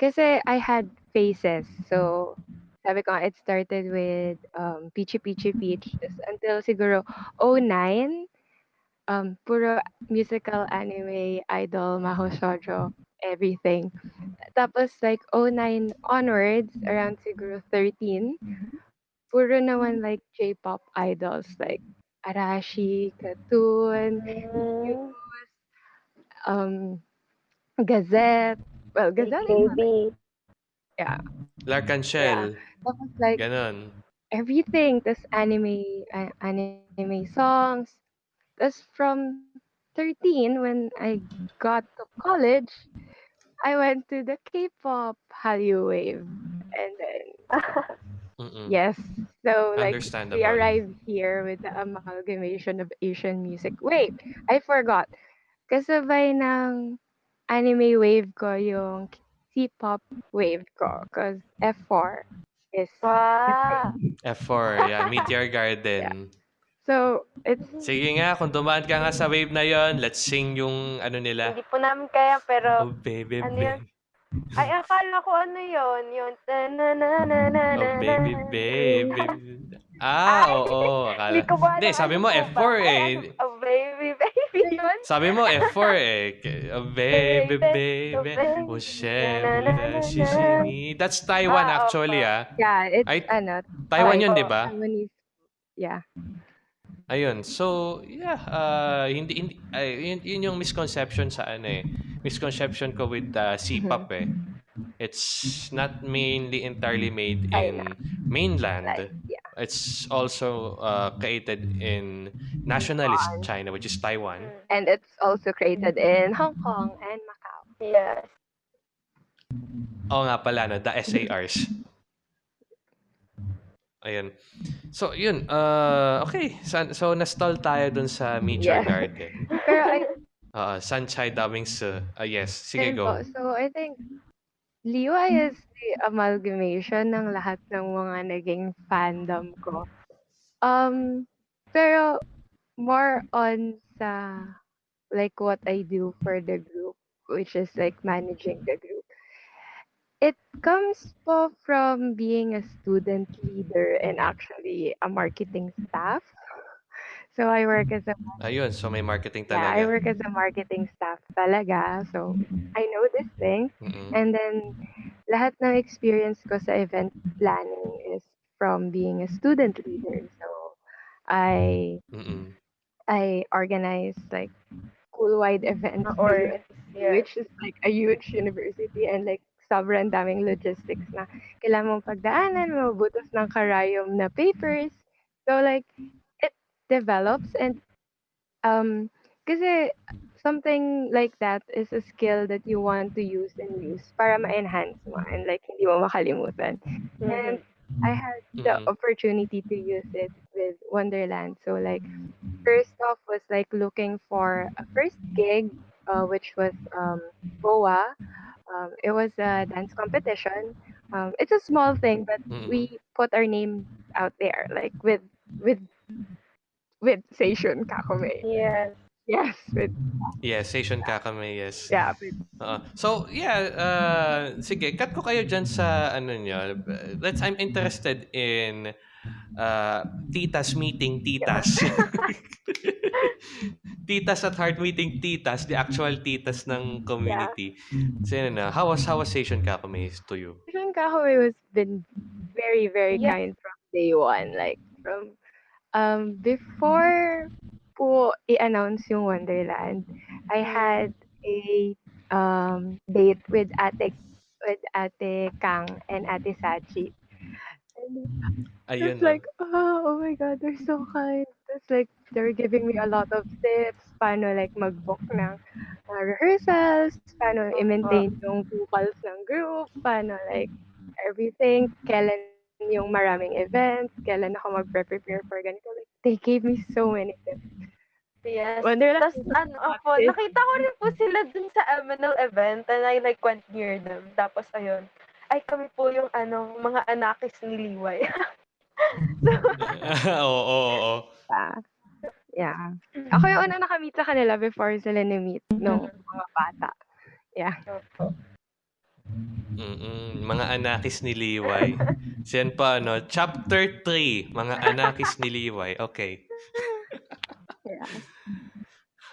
kasi I had phases. So, sabi ko nga, it started with um, Peachy Peachy Peach. Until siguro 09, um, puro musical anime, idol, maho shoujo, everything. Tapos like 09 onwards, around siguro 13, puro naman like J-pop idols like Arashi, Katoon, Mm, um, Gazette. Well, Gazette is not, baby. yeah. Larkan Shell, Tapos like ganon. everything. Tapos anime, a- anime songs. Tapos from 13, when I got to college, I went to the K-pop Hallyu wave. And then, Mm-mm. yes. So like we Understandable. arrived here with the amalgamation of Asian music. Wait, I forgot. Kasabay ng anime wave ko yung C-pop wave ko. Because F4 is... Wow. F4, yeah, Meteor Garden. So, it's... Sige nga, kung dumaan ka nga sa wave na yon, let's sing yung ano nila. Hindi po namin kaya, pero, Oh, baby, ano baby. yun? ay, akala ko ano yun, yung, ta-na-na-na-na-na-na. Oh, baby, baby. Ah, Ay, oo. Akala. Hindi sabi ano mo po ba? F4 Ay, eh. Oh, baby yun. Sabi mo F4 eh. Oh, baby, Baby, baby. Oshemura shishimi. That's Taiwan Ah, actually ah. Yeah, it's Ay, ano, Taiwan yun, di ba? Yeah. Ayun. So, yeah, uh, hindi, hindi ay, yun, yun yung misconception sa ano eh. Misconception ko with uh, C-pop eh. It's not mainly entirely made in mainland. Yeah. It's also uh, created in nationalist China, which is Taiwan. And it's also created in Hong Kong and Macau. Yes. Oo nga pala, no? The SARs. Ayun. So, yun. Uh, okay. So, so na-stall tayo dun sa Meteor Yes. Garden. Pero I Uh, Sunchai Daming Su. Uh, yes. Sige, go. po. So, I think Liwa is the amalgamation ng lahat ng mga naging fandom ko. Um, pero more on sa like what I do for the group, which is like managing the group. It comes po from being a student leader and actually a marketing staff. So I work as a Ayun. So, may marketing yeah, I talaga. work as a marketing staff talaga. So I know this thing. Mm-mm. And then, lahat ng experience ko sa event planning is from being a student leader. So, I Mm-mm. I organize like school-wide events Or, yeah. which is like a huge university and like sobrang daming logistics na kailangan mong pagdaanan, mabutos ng karayom na papers. So like, develops and um, kasi something like that is a skill that you want to use and use para ma-enhance mo and like hindi mo makalimutan. And I had the Mhm. opportunity to use it with Wonderland. So like first off was like looking for a first gig, uh, which was um, Boa. Um, it was a dance competition. Um, it's a small thing, but Mm-mm. we put our name out there, like with with with Seishun Kakome. Yes. Yes, with Yes, Asian Kakame, yes. yeah, with Oo. so, yeah, uh, sige, cut ko kayo dyan sa ano nyo. Let's, I'm interested in uh, titas meeting titas. titas at heart meeting titas, the actual titas ng community. So, yun na. How was, how was Asian Kakame to you? Seishun Kakome was been very very Yeah. kind from day one. Like from um before po i-announce yung Wonderland, I had a um date with Ate with Ate Kang and Ate Sachi. And Ayun. it's like, oh, oh my God, they're so kind. It's like, they're giving me a lot of tips, paano like mag-book ng uh, rehearsals, paano i-maintain yung vocals ng group, paano like everything, kailan yung maraming events, kailan ako mag-prepare for ganito. Like, they gave me so many tips. Yes. Wonderland Tapos, ano, ako, nakita ko rin po sila dun sa MNL event and I like went near them. Tapos, ayun, ay kami po yung ano, mga anakis ni Liway. oo, oo, oo. Yeah. yeah. Ako yung una nakamit sa kanila before sila ni-meet nung mga bata. Yeah. Opo. Mm-mm. Mga anakis ni Liway. Siyan pa, ano, chapter 3, mga anakis ni Liway. Okay. Yeah.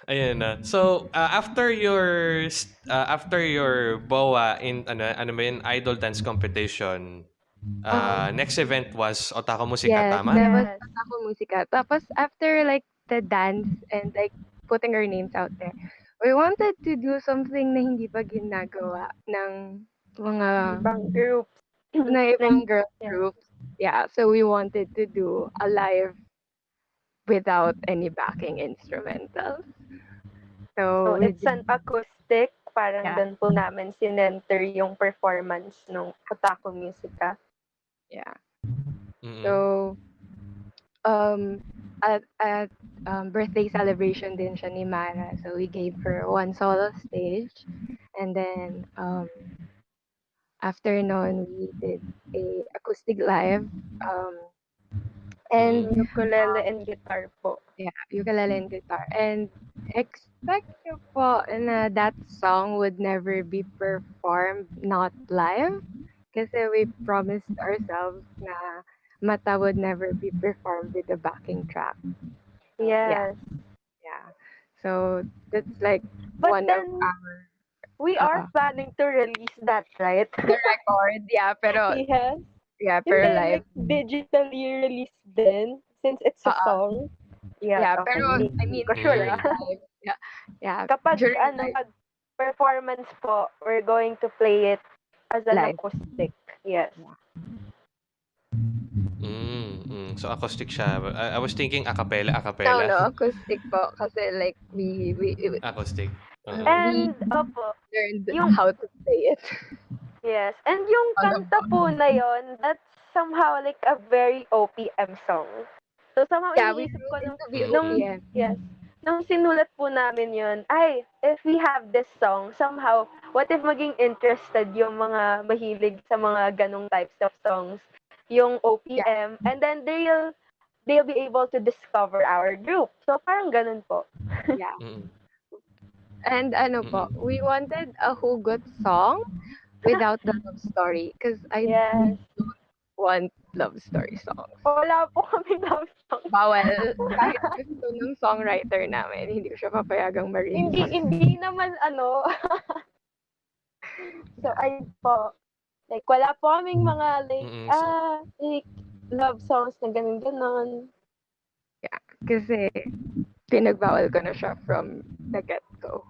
Ayun na. So, uh, after your uh, after your BOA in ano ano ba yun, idol dance competition, uh, next event was Otaku Musika, yes, tama? that was Yes. Otaku Musika. Tapos after like the dance and like putting our names out there, we wanted to do something na hindi pa ginagawa ng mga Ibang groups. na ibang girl groups. Yeah, so we wanted to do a live without any backing instrumentals. So, So, it's an acoustic. Parang Yeah. doon po namin sinenter yung performance ng Otaku Musica. yeah. Mm-mm. So, um, at, at um, birthday celebration din siya ni Mara. So, we gave her one solo stage. And then, um, after nun, we did a acoustic live. Um, and, Ukulele and guitar po. yeah, ukulele and guitar. And expect nyo po na that song would never be performed not live. Kasi we promised ourselves na Mata would never be performed with a backing track. Yes. Yeah. So that's like But one then, of our we are Uh-uh. planning to release that, right? the record. Yeah, pero yes. yeah, pero then, live. like, digitally released din, since it's a Uh-uh. song. Yeah, Yeah, okay. pero I mean, ko sure. during ah. live, yeah, yeah. Kapag during ano, live. pag performance po, we're going to play it as an Live. acoustic. Yes. Mm, mm. So acoustic siya. I, I was thinking a cappella, a No, cappella. no, acoustic po. Kasi like, we, we, we Acoustic. Oo. And, opo, learned Yung- how to play it. yes. And yung kanta po na yon, that's somehow like a very OPM song. So somehow Yeah, iniisip ko nung, nung, yes, nung sinulat po namin yon, ay, if we have this song, somehow, what if maging interested yung mga mahilig sa mga ganong types of songs, yung OPM, and then they'll, they'll be able to discover our group. So parang ganun po. Yeah. Mm-mm. And ano po, we wanted a hugot song without the love story. Because I Yes. want love story songs. Wala po kami love song. Bawal. Kahit gusto ng songwriter namin, hindi ko siya papayagang marinig. hindi hindi naman ano so ay po like wala po kaming mga like Mm-mm, so- ah like love songs na ganun ganon Kasi pinagbawal ko na siya from the get-go.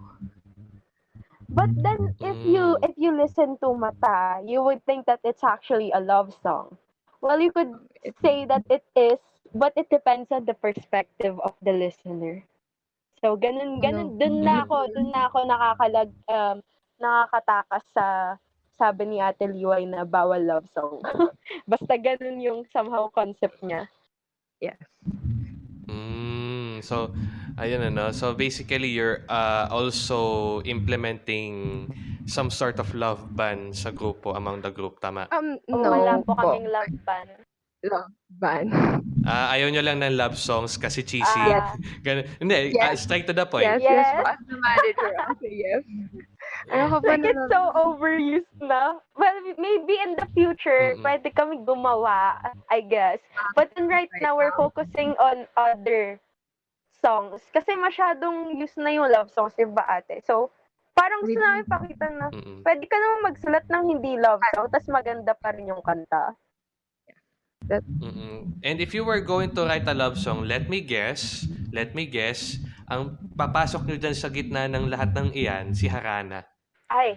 but then if you if you listen to mata you would think that it's actually a love song well you could say that it is but it depends on the perspective of the listener so ganun ganun dun na ako dun na ako nakakalag um, nakakatakas sa sabi ni Ate Liway na bawal love song. Basta ganun yung somehow concept niya. Yes. Mm, so, ayun ano. So, basically, you're uh, also implementing some sort of love ban sa grupo, among the group, tama? Um, no wala po kaming love ban. Love ban. Ah, ayaw nyo lang ng love songs kasi cheesy. Ah, Ganun. Hindi, ah, Yes. straight to the point. Yes, yes, Yes. As the manager, I'll say yes. Ano ka like it's so overused na. Well, maybe in the future, Mm-mm. pwede kami gumawa, I guess. But then right Right now, we're focusing on other songs. Kasi masyadong use na yung love songs, di ba ate? So, parang gusto namin pakita na Mm-mm. pwede ka naman magsulat ng hindi love song, tapos maganda pa rin yung kanta. Mm-mm. And if you were going to write a love song, let me guess, let me guess, ang papasok nyo dyan sa gitna ng lahat ng iyan, si Harana. Ay.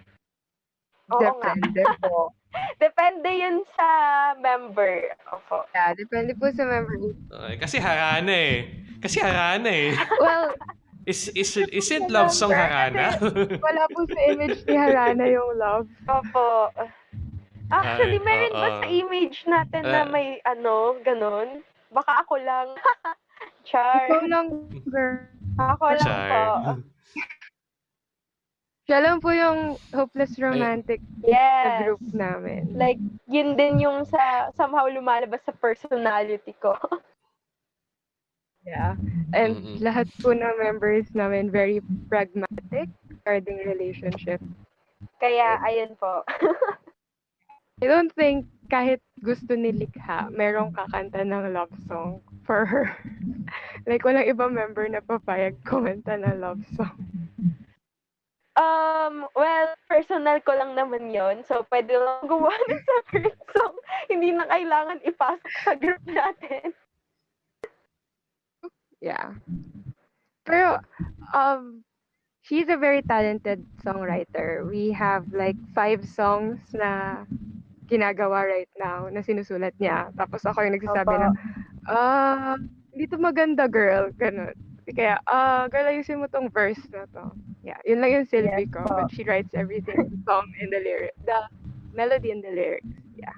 Oo nga. Depende po. Depende yun sa member. Opo. Yeah, depende po sa member. Okay, kasi Harana eh. Kasi Harana eh. Well, Is, is, isn't love song Harana? wala po sa image ni Harana yung love. Opo. Actually, Ay, meron ba oo. sa image natin na Ah. may ano, ganun? Baka ako lang. Char. Ikaw lang, girl. Ako lang po. Char. Siya lang po yung hopeless romantic sa Yes. group namin. Like, yun din yung sa somehow lumalabas sa personality ko. Yeah. And Mm-mm. lahat po ng members namin very pragmatic regarding relationship. Kaya, ayun po. I don't think kahit gusto ni Likha, merong kakanta ng love song for her. like, walang ibang member na papayag kumanta ng love song. Um, well, personal ko lang naman yon So, pwede lang gumawa ng separate song. Hindi na kailangan ipasok sa group natin. Yeah. Pero, um, she's a very talented songwriter. We have like five songs na ginagawa right now na sinusulat niya. Tapos ako yung nagsasabi Opo. na, ah, hindi to maganda, girl. Ganun. Kaya, ah, girl, ayusin mo tong verse na to. Yeah, yun lang yung silbi Yes ko. po. But she writes everything, the song and the lyric, the melody and the lyrics. Yeah.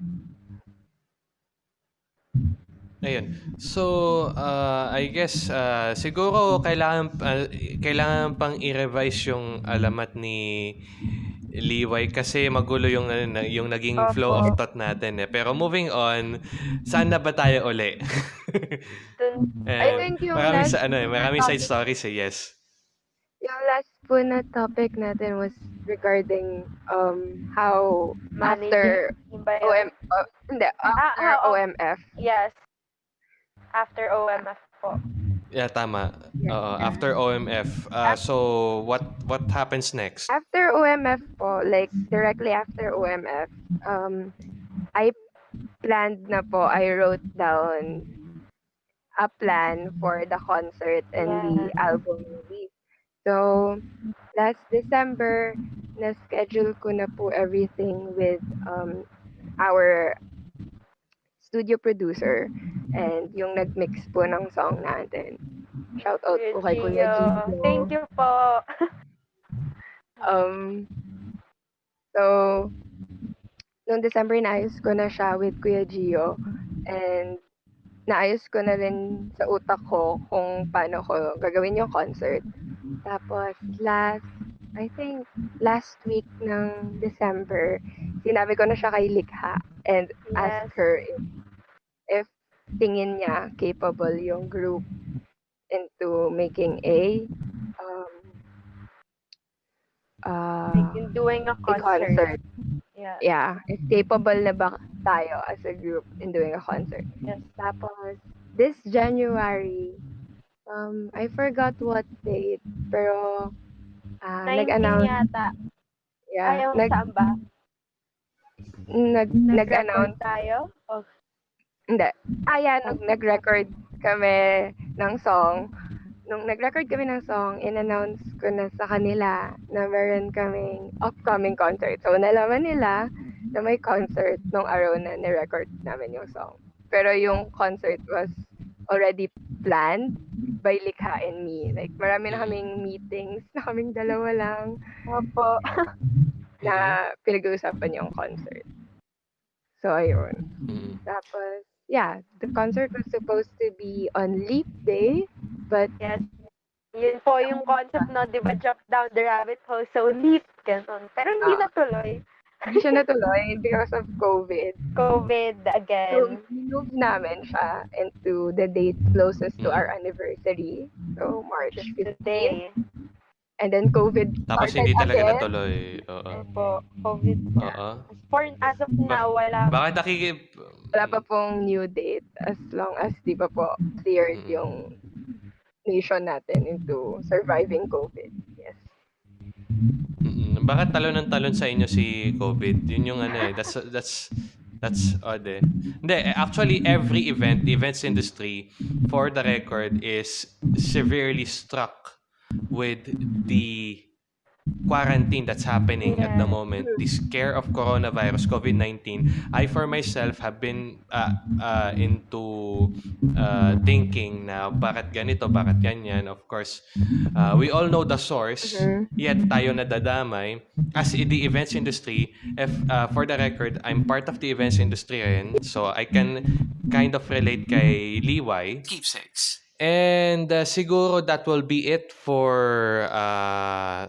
Ayun. So, uh, I guess uh, siguro kailangan uh, kailangan pang i-revise yung alamat ni Liway kasi magulo yung yung naging flow of thought natin eh. Pero moving on, saan na ba tayo uli? Eh, think yung maraming last sa ano eh, maraming side topic- stories eh, yes. Yung last po na topic natin was regarding um how after? OM uh, hindi after ah, oh. OMF Yes. After OMF po. Yeah, tama. Oo, after OMF. Uh, so, what what happens next? after OMF po like directly after OMF um I planned na po I wrote down a plan for the concert and the album release so last December na schedule ko na po everything with um our studio producer and yung nag-mix po ng song natin. Shout out po kay Kuya Gio. Thank you po. Um, so, noong December, naayos ko na siya with Kuya Gio. And, naayos ko na rin sa utak ko kung paano ko gagawin yung concert. Tapos, last, I think, last week ng December, sinabi ko na siya kay Likha and Yes. asked her if, if tingin niya capable yung group into making a um, uh, Like in doing a a concert. concert. Yeah. Yeah, if capable na ba tayo as a group in doing a concert. Yes. Tapos, this January, um, I forgot what date, pero 19 nag-announce, yata. yeah, Ayaw nag, saan ba? nag, nag-announce, tayo? Oh, hindi, ah, yeah, nag, nag-record kami ng song. Nung nag-record kami ng song, in-announce ko na sa kanila na meron kaming upcoming concert. So, nalaman nila na may concert nung araw na ni-record namin yung song. Pero yung concert was already planned by Likha and me. Like, marami na kaming meetings na kaming dalawa lang Opo. na pinag-uusapan yung concert. So, ayun. Mm. Tapos, yeah, the concert was supposed to be on Leap Day, but Yes. Yun po yung concept, no? Di ba? Jump down the rabbit hole. So, leap. Ganun. Pero hindi Ah. natuloy. hindi siya natuloy because of COVID. COVID So, again. move namin siya into the date closest to Mm. our anniversary. So, March 15. Today. And then COVID Tapos started hindi talaga again. natuloy. Oo. Opo. COVID po. Oo. For, as of now, wala. Bakit nakikip... Wala pa pong new date as long as di pa po cleared Mm. yung nation natin into surviving COVID. Yes. Mm, Bakit talon ng talon sa inyo si COVID? Yun yung ano eh. That's, that's, that's odd eh. Hindi, eh, actually every event, the events industry, for the record, is severely struck with the quarantine that's happening at the Yeah. moment, the scare of coronavirus, COVID-19, I for myself have been uh, uh, into uh, thinking na bakit ganito, bakit ganyan. Of course, uh, we all know the source, Mhm. yet tayo nadadamay. As in the events industry, if uh, for the record, I'm part of the events industry rin, so I can kind of relate kay Liway. Keepsakes. And uh, siguro that will be it for uh,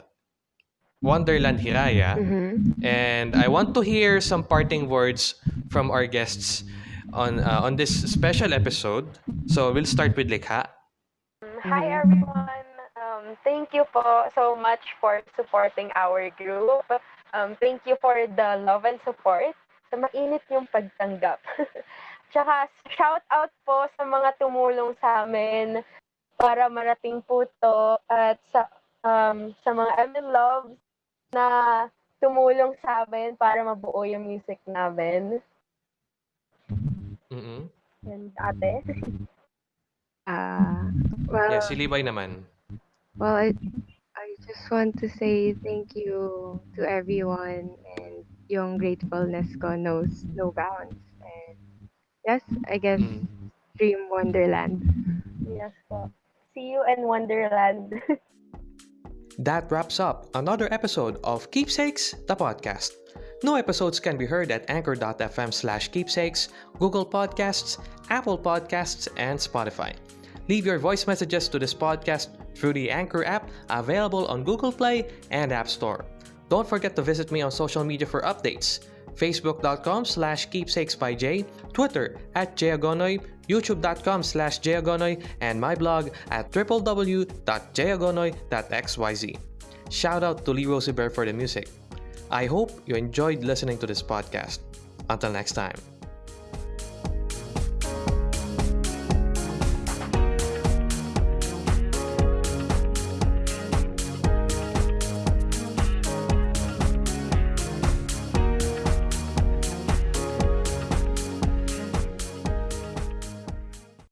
Wonderland Hiraya. Mhm. And I want to hear some parting words from our guests on uh, on this special episode. So we'll start with Likha. Hi everyone. Um, thank you po so much for supporting our group. Um, thank you for the love and support. Sa mainit yung pagtanggap. Tsaka shout out po sa mga tumulong sa amin para marating po to at sa um, sa mga MN Loves na tumulong sa amin para mabuo yung music namin. mm And ate. Ah, well, Yeah, si Liway naman. Well, I, I just want to say thank you to everyone and yung gratefulness ko knows no bounds. And yes, I guess Mm. Dream Wonderland. Yes po. See you in Wonderland. That wraps up another episode of Keepsakes, the podcast. New episodes can be heard at anchor.fm slash keepsakes, Google Podcasts, Apple Podcasts, and Spotify. Leave your voice messages to this podcast through the Anchor app available on Google Play and App Store. Don't forget to visit me on social media for updates. Facebook.com slash keepsakes by Jay, Twitter at Jayagonoy, YouTube.com slash Jayagonoy, and my blog at www.jayagonoy.xyz. Shout out to Lee Rosie Bear for the music. I hope you enjoyed listening to this podcast. Until next time.